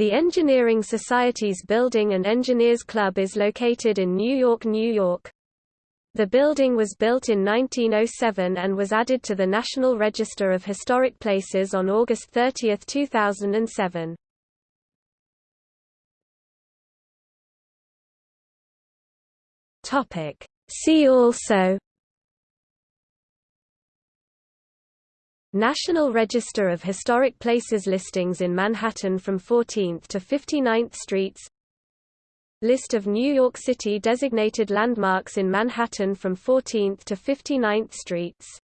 The Engineering Societies' Building and Engineers Club is located in New York, New York. The building was built in 1907 and was added to the National Register of Historic Places on August 30, 2007. See also National Register of Historic Places listings in Manhattan from 14th to 59th Streets. List of New York City designated landmarks in Manhattan from 14th to 59th Streets